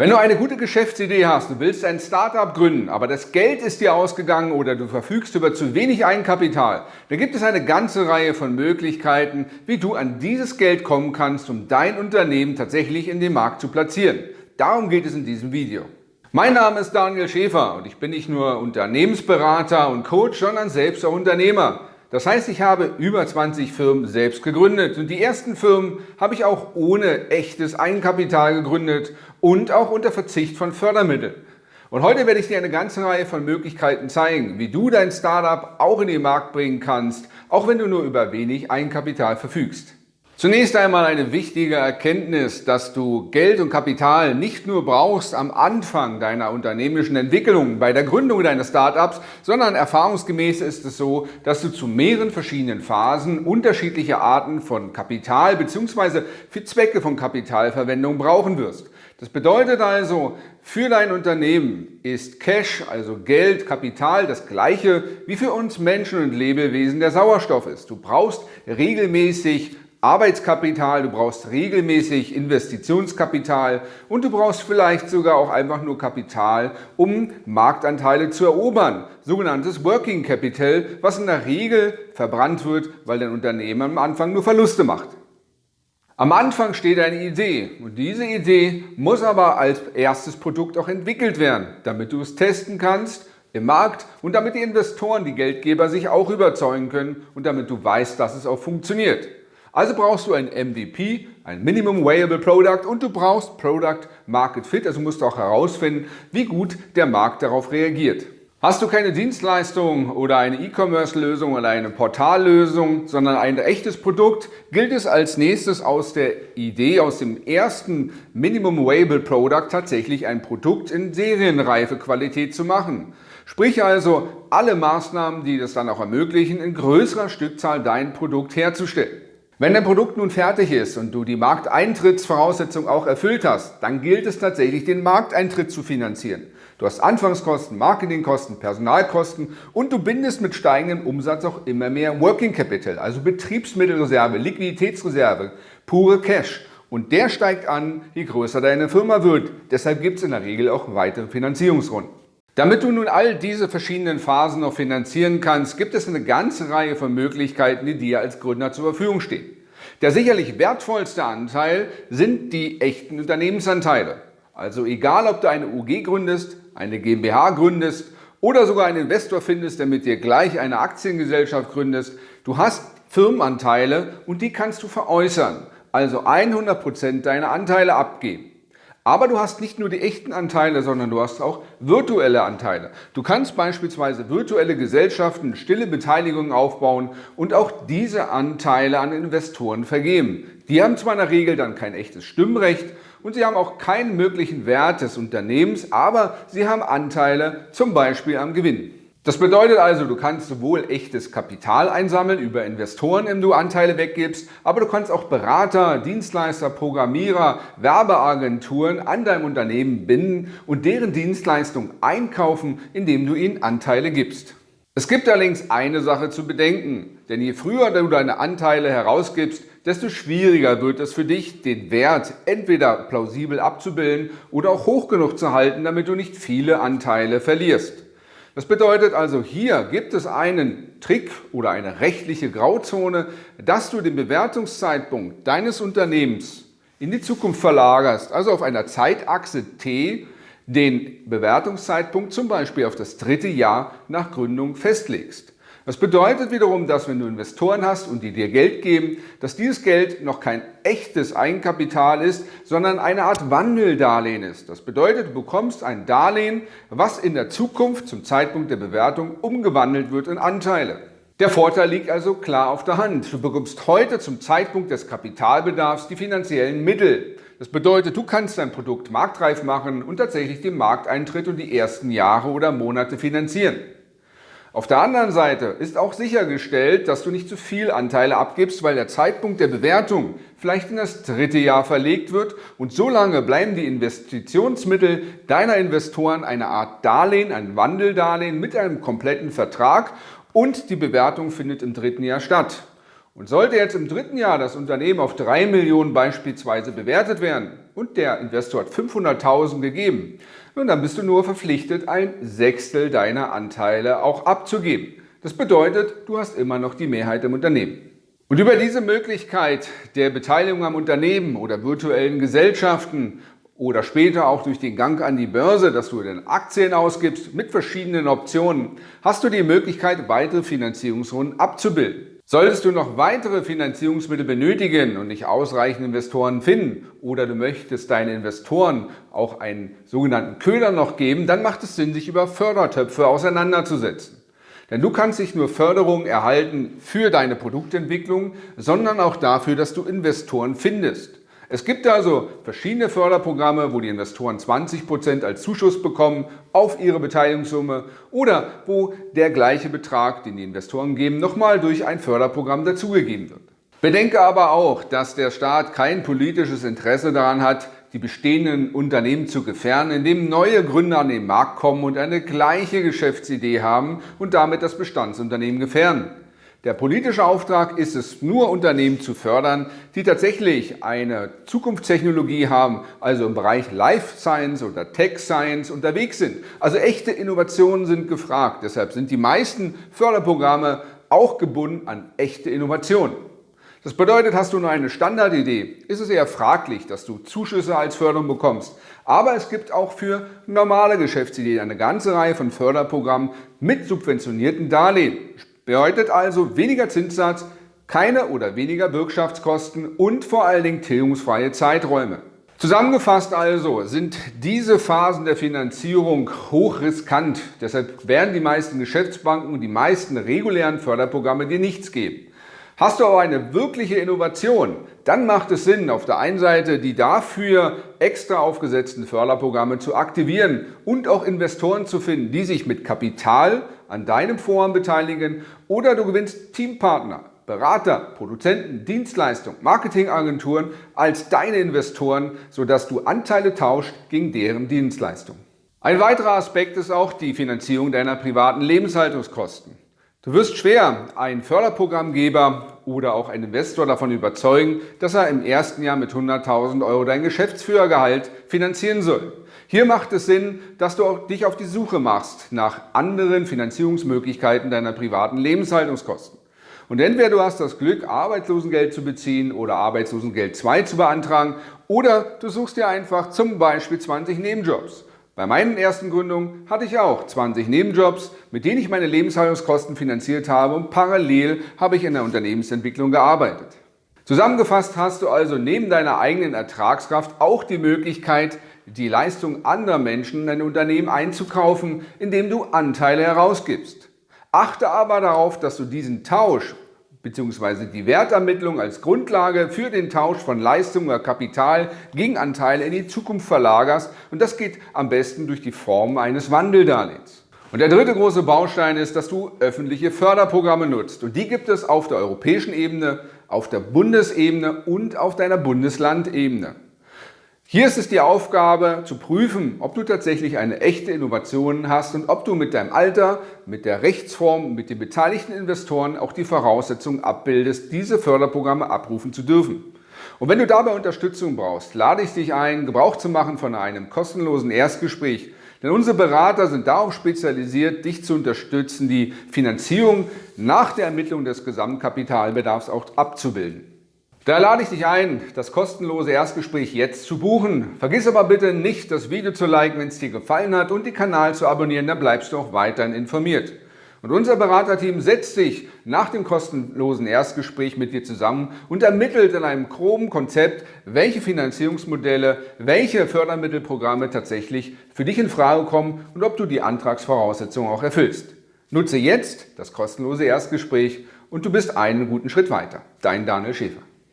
Wenn du eine gute Geschäftsidee hast, du willst ein Startup gründen, aber das Geld ist dir ausgegangen oder du verfügst über zu wenig Eigenkapital, dann gibt es eine ganze Reihe von Möglichkeiten, wie du an dieses Geld kommen kannst, um dein Unternehmen tatsächlich in den Markt zu platzieren. Darum geht es in diesem Video. Mein Name ist Daniel Schäfer und ich bin nicht nur Unternehmensberater und Coach, sondern selbst auch Unternehmer. Das heißt, ich habe über 20 Firmen selbst gegründet und die ersten Firmen habe ich auch ohne echtes Eigenkapital gegründet und auch unter Verzicht von Fördermitteln. Und heute werde ich dir eine ganze Reihe von Möglichkeiten zeigen, wie du dein Startup auch in den Markt bringen kannst, auch wenn du nur über wenig Eigenkapital verfügst. Zunächst einmal eine wichtige Erkenntnis, dass du Geld und Kapital nicht nur brauchst am Anfang deiner unternehmerischen Entwicklung, bei der Gründung deines Startups, sondern erfahrungsgemäß ist es so, dass du zu mehreren verschiedenen Phasen unterschiedliche Arten von Kapital bzw. für Zwecke von Kapitalverwendung brauchen wirst. Das bedeutet also, für dein Unternehmen ist Cash, also Geld, Kapital, das gleiche wie für uns Menschen und Lebewesen der Sauerstoff ist. Du brauchst regelmäßig Arbeitskapital, du brauchst regelmäßig Investitionskapital und du brauchst vielleicht sogar auch einfach nur Kapital, um Marktanteile zu erobern. Sogenanntes Working Capital, was in der Regel verbrannt wird, weil dein Unternehmen am Anfang nur Verluste macht. Am Anfang steht eine Idee und diese Idee muss aber als erstes Produkt auch entwickelt werden, damit du es testen kannst im Markt und damit die Investoren, die Geldgeber sich auch überzeugen können und damit du weißt, dass es auch funktioniert. Also brauchst du ein MVP, ein Minimum Viable Product und du brauchst Product Market Fit, also musst du auch herausfinden, wie gut der Markt darauf reagiert. Hast du keine Dienstleistung oder eine E-Commerce-Lösung oder eine Portallösung, sondern ein echtes Produkt, gilt es als nächstes aus der Idee, aus dem ersten Minimum Viable Product tatsächlich ein Produkt in serienreife Qualität zu machen. Sprich also alle Maßnahmen, die das dann auch ermöglichen, in größerer Stückzahl dein Produkt herzustellen. Wenn dein Produkt nun fertig ist und du die Markteintrittsvoraussetzung auch erfüllt hast, dann gilt es tatsächlich, den Markteintritt zu finanzieren. Du hast Anfangskosten, Marketingkosten, Personalkosten und du bindest mit steigendem Umsatz auch immer mehr Working Capital, also Betriebsmittelreserve, Liquiditätsreserve, pure Cash. Und der steigt an, je größer deine Firma wird. Deshalb gibt es in der Regel auch weitere Finanzierungsrunden. Damit du nun all diese verschiedenen Phasen noch finanzieren kannst, gibt es eine ganze Reihe von Möglichkeiten, die dir als Gründer zur Verfügung stehen. Der sicherlich wertvollste Anteil sind die echten Unternehmensanteile. Also egal, ob du eine UG gründest, eine GmbH gründest oder sogar einen Investor findest, der mit dir gleich eine Aktiengesellschaft gründest, du hast Firmenanteile und die kannst du veräußern, also 100% deiner Anteile abgeben. Aber du hast nicht nur die echten Anteile, sondern du hast auch virtuelle Anteile. Du kannst beispielsweise virtuelle Gesellschaften, stille Beteiligungen aufbauen und auch diese Anteile an Investoren vergeben. Die haben zwar in der Regel dann kein echtes Stimmrecht und sie haben auch keinen möglichen Wert des Unternehmens, aber sie haben Anteile zum Beispiel am Gewinn. Das bedeutet also, du kannst sowohl echtes Kapital einsammeln über Investoren, indem du Anteile weggibst, aber du kannst auch Berater, Dienstleister, Programmierer, Werbeagenturen an deinem Unternehmen binden und deren Dienstleistung einkaufen, indem du ihnen Anteile gibst. Es gibt allerdings eine Sache zu bedenken, denn je früher du deine Anteile herausgibst, desto schwieriger wird es für dich, den Wert entweder plausibel abzubilden oder auch hoch genug zu halten, damit du nicht viele Anteile verlierst. Das bedeutet also, hier gibt es einen Trick oder eine rechtliche Grauzone, dass du den Bewertungszeitpunkt deines Unternehmens in die Zukunft verlagerst, also auf einer Zeitachse T den Bewertungszeitpunkt zum Beispiel auf das dritte Jahr nach Gründung festlegst. Das bedeutet wiederum, dass wenn du Investoren hast und die dir Geld geben, dass dieses Geld noch kein echtes Eigenkapital ist, sondern eine Art Wandeldarlehen ist. Das bedeutet, du bekommst ein Darlehen, was in der Zukunft zum Zeitpunkt der Bewertung umgewandelt wird in Anteile. Der Vorteil liegt also klar auf der Hand. Du bekommst heute zum Zeitpunkt des Kapitalbedarfs die finanziellen Mittel. Das bedeutet, du kannst dein Produkt marktreif machen und tatsächlich den Markteintritt und die ersten Jahre oder Monate finanzieren. Auf der anderen Seite ist auch sichergestellt, dass du nicht zu viel Anteile abgibst, weil der Zeitpunkt der Bewertung vielleicht in das dritte Jahr verlegt wird und so lange bleiben die Investitionsmittel deiner Investoren eine Art Darlehen, ein Wandeldarlehen mit einem kompletten Vertrag und die Bewertung findet im dritten Jahr statt. Und sollte jetzt im dritten Jahr das Unternehmen auf 3 Millionen beispielsweise bewertet werden und der Investor hat 500.000 gegeben, nun, dann bist du nur verpflichtet, ein Sechstel deiner Anteile auch abzugeben. Das bedeutet, du hast immer noch die Mehrheit im Unternehmen. Und über diese Möglichkeit der Beteiligung am Unternehmen oder virtuellen Gesellschaften oder später auch durch den Gang an die Börse, dass du den Aktien ausgibst mit verschiedenen Optionen, hast du die Möglichkeit, weitere Finanzierungsrunden abzubilden. Solltest du noch weitere Finanzierungsmittel benötigen und nicht ausreichend Investoren finden oder du möchtest deinen Investoren auch einen sogenannten Köder noch geben, dann macht es Sinn, sich über Fördertöpfe auseinanderzusetzen. Denn du kannst nicht nur Förderung erhalten für deine Produktentwicklung, sondern auch dafür, dass du Investoren findest. Es gibt also verschiedene Förderprogramme, wo die Investoren 20% als Zuschuss bekommen auf ihre Beteiligungssumme oder wo der gleiche Betrag, den die Investoren geben, nochmal durch ein Förderprogramm dazugegeben wird. Bedenke aber auch, dass der Staat kein politisches Interesse daran hat, die bestehenden Unternehmen zu gefährden, indem neue Gründer an den Markt kommen und eine gleiche Geschäftsidee haben und damit das Bestandsunternehmen gefährden. Der politische Auftrag ist es, nur Unternehmen zu fördern, die tatsächlich eine Zukunftstechnologie haben, also im Bereich Life Science oder Tech Science unterwegs sind. Also echte Innovationen sind gefragt. Deshalb sind die meisten Förderprogramme auch gebunden an echte Innovationen. Das bedeutet, hast du nur eine Standardidee, ist es eher fraglich, dass du Zuschüsse als Förderung bekommst. Aber es gibt auch für normale Geschäftsideen eine ganze Reihe von Förderprogrammen mit subventionierten Darlehen. Bedeutet also weniger Zinssatz, keine oder weniger Bürgschaftskosten und vor allen Dingen tilgungsfreie Zeiträume. Zusammengefasst also sind diese Phasen der Finanzierung hochriskant. Deshalb werden die meisten Geschäftsbanken und die meisten regulären Förderprogramme dir nichts geben. Hast du aber eine wirkliche Innovation, dann macht es Sinn, auf der einen Seite die dafür extra aufgesetzten Förderprogramme zu aktivieren und auch Investoren zu finden, die sich mit Kapital an deinem Vorhaben beteiligen oder du gewinnst Teampartner, Berater, Produzenten, Dienstleistungen, Marketingagenturen als deine Investoren, sodass du Anteile tauscht gegen deren Dienstleistungen. Ein weiterer Aspekt ist auch die Finanzierung deiner privaten Lebenshaltungskosten. Du wirst schwer einen Förderprogrammgeber oder auch einen Investor davon überzeugen, dass er im ersten Jahr mit 100.000 Euro dein Geschäftsführergehalt finanzieren soll. Hier macht es Sinn, dass du dich auf die Suche machst nach anderen Finanzierungsmöglichkeiten deiner privaten Lebenshaltungskosten. Und entweder du hast das Glück, Arbeitslosengeld zu beziehen oder Arbeitslosengeld 2 zu beantragen oder du suchst dir einfach zum Beispiel 20 Nebenjobs. Bei meinen ersten Gründungen hatte ich auch 20 Nebenjobs, mit denen ich meine Lebenshaltungskosten finanziert habe und parallel habe ich in der Unternehmensentwicklung gearbeitet. Zusammengefasst hast du also neben deiner eigenen Ertragskraft auch die Möglichkeit, die Leistung anderer Menschen in dein Unternehmen einzukaufen, indem du Anteile herausgibst. Achte aber darauf, dass du diesen Tausch bzw. die Wertermittlung als Grundlage für den Tausch von Leistung oder Kapital gegen Anteile in die Zukunft verlagerst und das geht am besten durch die Form eines Wandeldarlehens. Und der dritte große Baustein ist, dass du öffentliche Förderprogramme nutzt und die gibt es auf der europäischen Ebene, auf der Bundesebene und auf deiner Bundeslandebene. Hier ist es die Aufgabe zu prüfen, ob du tatsächlich eine echte Innovation hast und ob du mit deinem Alter, mit der Rechtsform, mit den beteiligten Investoren auch die Voraussetzungen abbildest, diese Förderprogramme abrufen zu dürfen. Und wenn du dabei Unterstützung brauchst, lade ich dich ein, Gebrauch zu machen von einem kostenlosen Erstgespräch. Denn unsere Berater sind darauf spezialisiert, dich zu unterstützen, die Finanzierung nach der Ermittlung des Gesamtkapitalbedarfs auch abzubilden. Da lade ich dich ein, das kostenlose Erstgespräch jetzt zu buchen. Vergiss aber bitte nicht, das Video zu liken, wenn es dir gefallen hat und den Kanal zu abonnieren, dann bleibst du auch weiterhin informiert. Und unser Beraterteam setzt sich nach dem kostenlosen Erstgespräch mit dir zusammen und ermittelt in einem groben Konzept, welche Finanzierungsmodelle, welche Fördermittelprogramme tatsächlich für dich in Frage kommen und ob du die Antragsvoraussetzungen auch erfüllst. Nutze jetzt das kostenlose Erstgespräch und du bist einen guten Schritt weiter. Dein Daniel Schäfer.